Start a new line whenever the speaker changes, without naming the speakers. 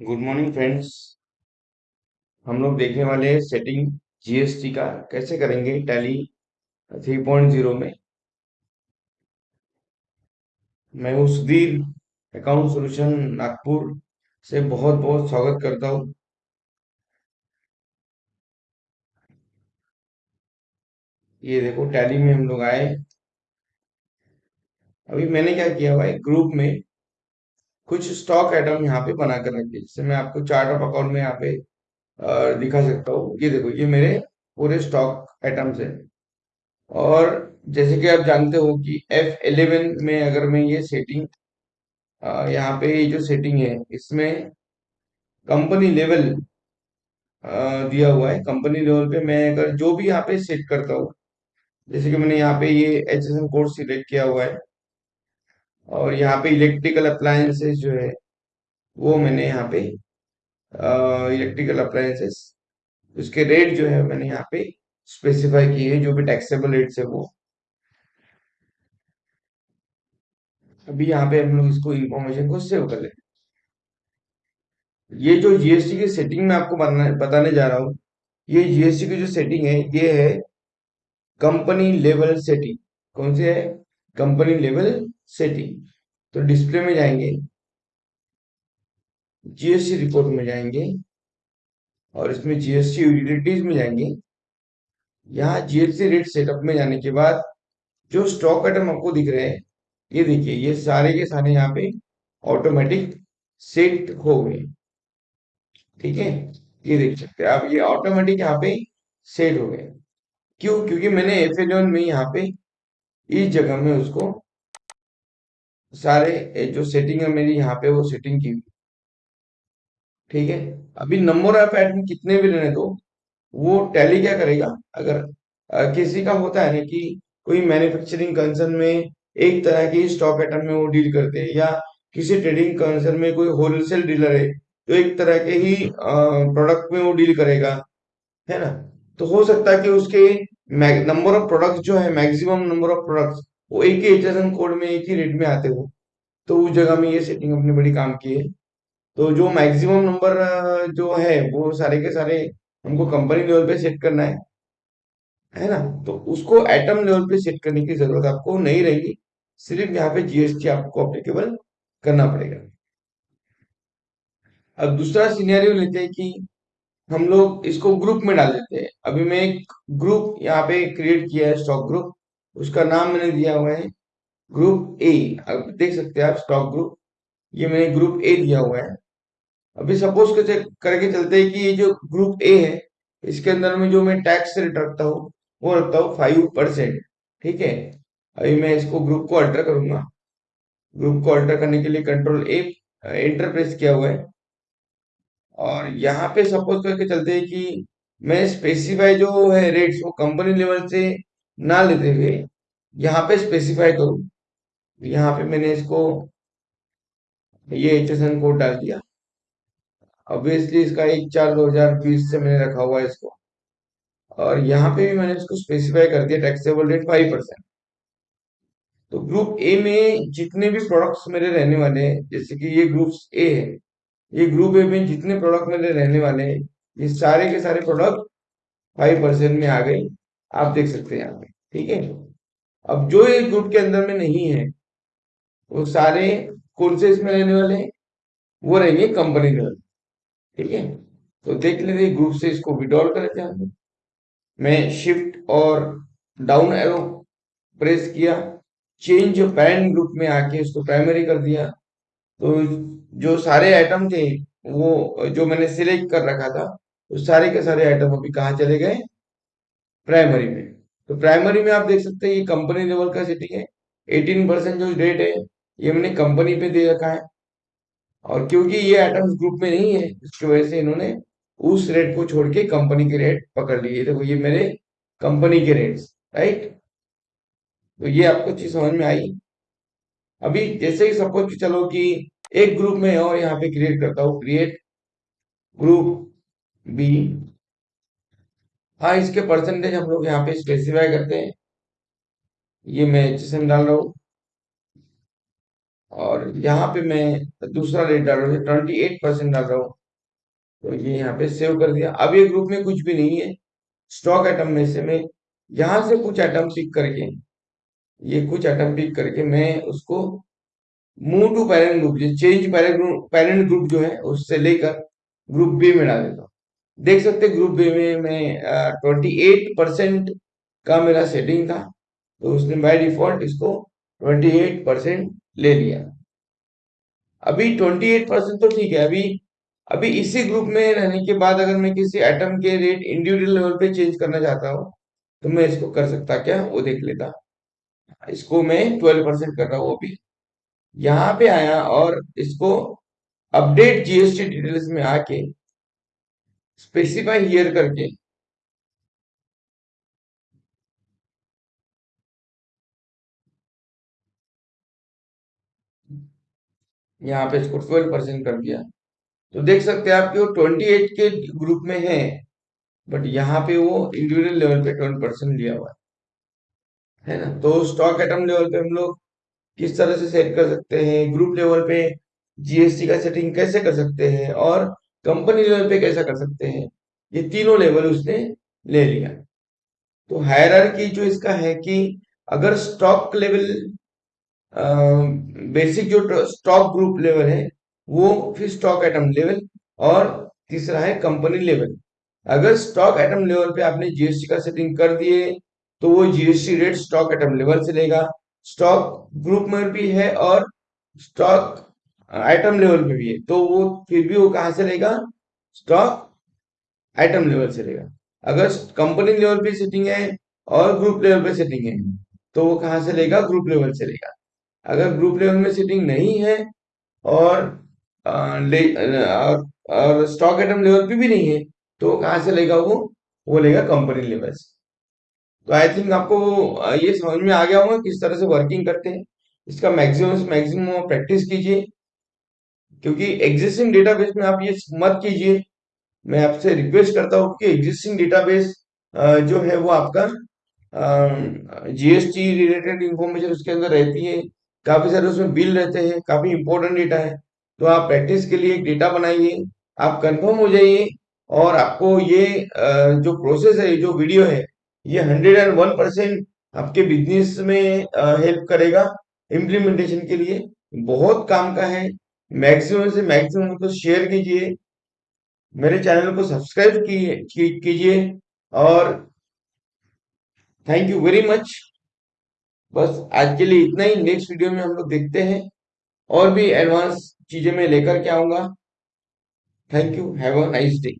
Good morning friends हम लोग देखने वाले हैं सेटिंग जीएसटी का। कैसे करेंगे टैली 3.0 में। मैं हूँ सुधीर अकाउंट सॉल्यूशन नागपुर से बहुत बहुत स्वागत करता हूँ। ये देखो टैली में हम लोग आए। अभी मैंने क्या किया है? ग्रुप में कुछ स्टॉक आइटम यहाँ पे बना कर रखे जैसे मैं आपको चार्ट ऑफ़ अकाउंट में यहाँ पे दिखा सकता हूँ। ये देखो, ये मेरे पूरे स्टॉक आइटम्स है। और जैसे कि आप जानते हो कि F11 में अगर मैं ये सेटिंग यहाँ पे जो सेटिंग है, इसमें कंपनी लेवल दिया हुआ है। कंपनी लेवल पे मैं अगर जो भी यहाँ पे सेट करता हूँ, जैसे कि मैंने यहाँ पे ये H S N code select किया हुआ है और यहाँ पे इलेक्ट्रिकल अप्लायंसेस जो है, वो मैंने यहाँ पे इलेक्ट्रिकल अप्लायंसेस उसके रेट जो है मैंने यहाँ पे स्पेसिफाई किए हैं, जो भी टैक्सेबल रेट्स है वो। अभी यहाँ पे हम लोग इसको इंफॉर्मेशन को सेव कर लेते ये जो जीएसटी की सेटिंग में आपको बताने जा रहा हूँ, ये जीएसटी की जो सेटिंग है, ये है कंपनी लेवल सेटिंग कौन से है? Company level setting. तो डिस्प्ले में जाएँगे जीएसटी रिपोर्ट में जाएँगे, और इसमें जीएसटी यूटिलिटीज में जाएँगे। यहाँ जीएसटी रेट सेटअप में जाने के बाद जो स्टॉक आइटम आपको दिख रहे हैं, ये देखिए, ये सारे के सारे यहाँ पे ऑटोमेटिक सेट हो गए। ठीक है? ये देख सकते हैं। आप ये ऑटोमेटिक यहाँ पे सेट हो गए। क्यों? क्योंकि मैंने एफ़ में यहाँ पे इस जगह में उसको सारे जो सेटिंग है मेरी यहाँ पे वो सेटिंग की ठीक है? अभी नंबर ऑफ़ आइटम कितने भी लेने दो वो टैली क्या करेगा? अगर अ, किसी का होता है ना कि कोई मैन्युफैक्चरिंग कंसर्न में एक तरह की स्टॉक आइटम में वो डील करते हैं या किसी ट्रेडिंग कंसर्न में कोई होलसेल डीलर है तो एक तरह के ही प्रोडक्ट में वो डील करेगा। है ना? तो हो सकता है कि उसके नंबर ऑफ़ प्रोडक्ट्स जो है मैक्सिमम नंबर ऑफ़ प्रोडक्ट्स वो एक ही एचएसएन कोड में, एक ही रेट में आते हो। तो उस जगह में ये सेटिंग अपनी बड़ी काम की है। तो जो मैक्सिमम नंबर जो है, वो सारे के सारे हमको कंपनी लेवल पे सेट करना है। है ना? तो उसको एटम लेवल पे सेट करने की ज़रूरत आपको नहीं रहेगी। सिर्फ़ यहाँ पे जीएसटी आपको अप्लीकेबल करना पड़ेगा। अब दूसरा सिनेरियो लेते हैं कि हम लोग इसको ग्रुप में डाल देते हैं। अभी मैं एक ग्रुप यहाँ पे क्रिएट किया है स्टॉक ग्रुप उसका नाम मैंने दिया हुआ है ग्रुप ए अब देख सकते हैं आप स्टॉक ग्रुप ये मैंने ग्रुप ए दिया हुआ है। अभी सपोज़ करके चलते हैं कि ये जो ग्रुप ए है, इसके अंदर में जो मैं टैक्स रेट रखता हूँ, वो रखता हूँ फाइव परसेंट ठीक है? अभी मैं इसको ग्रुप को अल्टर करूँगा। ग्रुप को अल्टर करने के लिए कंट्रोल ए एंटर प्रेस किया हुआ है। और यहाँ पे सपोज़ करके चलते हैं कि मैं स्पेसिफाई जो है रेट्स वो कंपनी लेवल से ना लेते हुए यहाँ पे स्पेसिफाई करूँ। यहाँ पे मैंने इसको ये एच एस एन कोड डाल दिया। ऑब्वियसली इसका एक चार दो हज़ार बीस से मैंने रखा हुआ है इसको। और यहाँ पे भी मैंने इसको स्पेसिफाई कर दिया टैक्सेबल रेट फाइव परसेंट तो ग्रुप ए में जितने भी प्रोडक्ट्स मेरे रहने वाले हैं, जैसे कि ये ग्रुप ए है ये ग्रुप ए में जितने प्रोडक्ट मेरे रहने वाले हैं, ये सारे के सारे प्रोडक्ट फाइव परसेंट में आ गए। आप देख सकते हैं यहाँ पे, ठीक है? अब जो ये ग्रुप के अंदर में नहीं है, वो सारे कौन से इसमें रहने वाले हैं, वो रहेंगे कंपनी लेवल ठीक है? तो देख लेते ग्रुप से इसको विड्रॉल कर लेते हैं मैं शिफ्ट और डाउन एरो प्रेस किया चेंज पैरेंट ग्रुप में आके इसको प्राइमरी कर दिया। तो जो सारे आइटम थे, वो, जो मैंने सिलेक्ट कर रखा था, वो सारे के सारे आइटम अभी कहाँ चले गए? प्राइमरी में। तो प्राइमरी में आप देख सकते हैं, ये कंपनी लेवल का सेटिंग है। एटीन परसेंट जो रेट है, ये मैंने कंपनी पे दे रखा है। और क्योंकि ये आइटम्स ग्रुप में नहीं है, इसकी वजह से इन्होंने उस रेट को छोड़ के कंपनी के रेट पकड़ लिए। देखो, ये मेरे कंपनी के रेट्स राइट तो ये आपको चीज़ समझ में आई? अभी जैसे ही सपोज़ कि चलो कि एक ग्रुप में और यहाँ पे क्रिएट करता हूँ क्रिएट ग्रुप बी हाँ इसके परसेंटेज हम लोग यहाँ पे स्पेसिफाई करते हैं। ये मैं एच डाल रहा हूँ। और यहाँ पे मैं दूसरा रेट डाल रहा हूँ ट्वेंटी एट परसेंट डाल रहा हूँ। तो ये यहाँ पे सेव कर दिया। अब ये ग्रुप में कुछ भी नहीं है। स्टॉक आइटम में से मैं यहाँ से कुछ आइटम पिक करके ये कुछ आइटम पिक करके मैं उसको move to parent group change parent group जो है, उससे लेकर ग्रुप बी में डाल देता हूँ। देख सकते ग्रुप बी में मैं ट्वेंटी एट परसेंट का मेरा सेटिंग था तो उसने बाय डिफ़ॉल्ट इसको ट्वेंटी एट परसेंट ले लिया। अभी ट्वेंटी एट परसेंट तो ठीक है, अभी अभी इसी ग्रुप में रहने के बाद अगर मैं किसी आइटम के रेट इंडिविजुअल लेवल पे चेंज करना चाहता हूँ तो मैं इसको कर सकता क्या? वो देख लेता। इसको मैं ट्वेल्व परसेंट कर रहा हूँ अभी। यहाँ पे आया और इसको अपडेट जीएसटी डिटेल्स में आके स्पेसिफाई हियर करके यहाँ पे इसको ट्वेल्व परसेंट कर दिया। तो देख सकते हैं आप कि वो ट्वेंटी एट के ग्रुप में है बट यहाँ पे वो इंडिविजुअल लेवल पे ट्वेंटी परसेंट लिया हुआ है। है ना? तो स्टॉक आइटम लेवल पे हम लोग किस तरह से सेट कर सकते हैं? ग्रुप लेवल पे जीएसटी का सेटिंग कैसे कर सकते हैं? और कंपनी लेवल पे कैसा कर सकते हैं? ये तीनों लेवल उसने ले लिया। तो हायरार्की जो इसका है कि अगर स्टॉक लेवल बेसिक जो स्टॉक ग्रुप लेवल है, वो फिर स्टॉक आइटम लेवल और तीसरा है कंपनी लेवल अगर स्टॉक आइटम लेवल पे आपने जीएसटी का सेटिंग कर दिए तो वो GST rate stock item level से लेगा। स्टॉक ग्रुप में भी है और स्टॉक आइटम लेवल पे भी है। तो वो फिर भी वो कहाँ से लेगा? स्टॉक आइटम लेवल से लेगा। अगर कंपनी लेवल पे सेटिंग है और ग्रुप लेवल पे सेटिंग है तो वो कहाँ से लेगा? ग्रुप लेवल से लेगा। अगर ग्रुप लेवल में सेटिंग नहीं है और आ, ले, और, और स्टॉक आइटम लेवल पे भी नहीं है तो कहाँ से लेगा? वो वो लेगा कंपनी लेवल से तो आई थिंक आपको ये समझ में आ गया होगा किस तरह से वर्किंग करते हैं। इसका मैक्सिमम मैक्सिमम प्रैक्टिस कीजिए। क्योंकि एग्जिस्टिंग डेटाबेस में आप ये मत कीजिए। मैं आपसे रिक्वेस्ट करता हूँ कि एग्जिस्टिंग डेटाबेस जो है वो आपका जीएसटी रिलेटेड इंफॉर्मेशन उसके अंदर रहती है। काफ़ी सारे उसमें बिल रहते हैं, काफ़ी इंपॉर्टेंट डेटा है। तो आप प्रैक्टिस के लिए एक डेटा बनाइए, आप कंफर्म हो जाइए और आपको ये जो प्रोसेस है जो वीडियो है ये हंड्रेड एंड वन परसेंट आपके बिज़नेस में हेल्प करेगा इम्प्लीमेंटेशन के लिए। बहुत काम का है। मैक्सिमम से मैक्सिमम को शेयर कीजिए। मेरे चैनल को सब्सक्राइब कीजिए और थैंक यू वेरी मच बस आज के लिए इतना ही। नेक्स्ट वीडियो में हम लोग देखते हैं और भी एडवांस चीज़ें मैं लेकर के आऊँगा। Thank you have a nice day